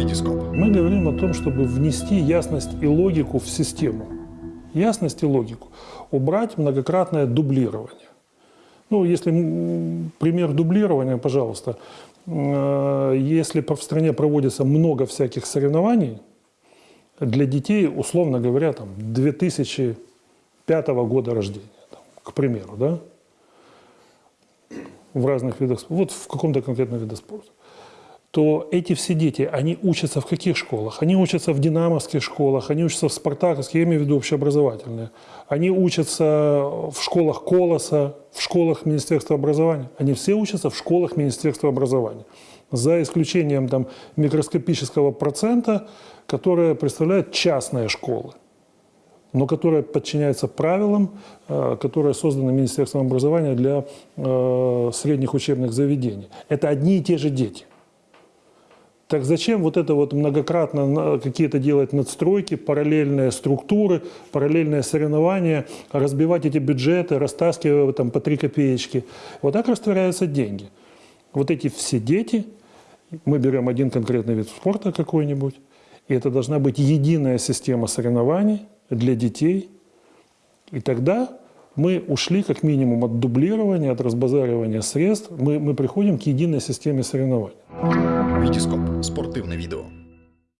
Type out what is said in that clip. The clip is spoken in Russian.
Витископ. Мы говорим о том, чтобы внести ясность и логику в систему. Ясность и логику. Убрать многократное дублирование. Ну, если пример дублирования, пожалуйста. Э, Если в стране проводится много всяких соревнований, для детей, условно говоря, там, 2005 года рождения, там, к примеру, да, в разных видах спорта, вот в каком-то конкретном виде спорта, то эти все дети, они учатся в каких школах? Они учатся в динамовских школах, они учатся в спартаковских, я имею в виду общеобразовательные. Они учатся в школах Колоса, в школах Министерства образования. Они все учатся в школах Министерства образования. За исключением там, микроскопического процента, которое представляют частные школы но которая подчиняется правилам, э, которые созданы Министерством образования для э, средних учебных заведений. Это одни и те же дети. Так зачем вот это вот многократно какие-то делать надстройки, параллельные структуры, параллельные соревнования, разбивать эти бюджеты, растаскивая там по три копеечки? Вот так растворяются деньги. Вот эти все дети, мы берем один конкретный вид спорта какой-нибудь, и это должна быть единая система соревнований для детей. И тогда мы ушли как минимум от дублирования, от разбазаривания средств, мы, мы приходим к единой системе соревнований. Витископ. Спортивне відео.